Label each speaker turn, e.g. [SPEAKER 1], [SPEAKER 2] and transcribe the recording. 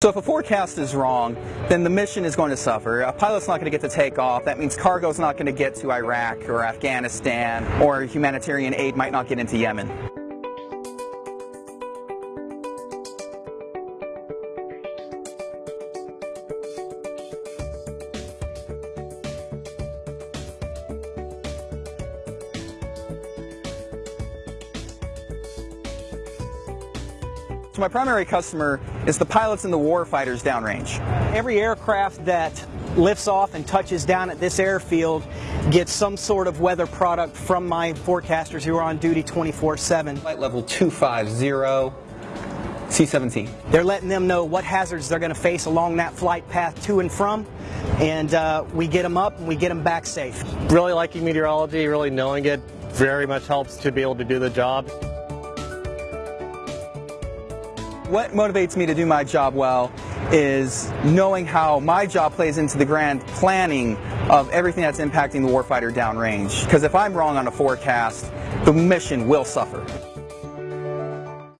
[SPEAKER 1] So if a forecast is wrong, then the mission is going to suffer. A pilot's not going to get to take off. That means cargo's not going to get to Iraq or Afghanistan, or humanitarian aid might not get into Yemen. So my primary customer is the pilots and the warfighters downrange.
[SPEAKER 2] Every aircraft that lifts off and touches down at this airfield gets some sort of weather product from my forecasters who are on duty 24-7.
[SPEAKER 1] Flight level 250, C-17.
[SPEAKER 2] They're letting them know what hazards they're going to face along that flight path to and from, and uh, we get them up and we get them back safe.
[SPEAKER 3] Really liking meteorology, really knowing it very much helps to be able to do the job.
[SPEAKER 1] What motivates me to do my job well is knowing how my job plays into the grand planning of everything that's impacting the warfighter downrange. Because if I'm wrong on a forecast, the mission will suffer.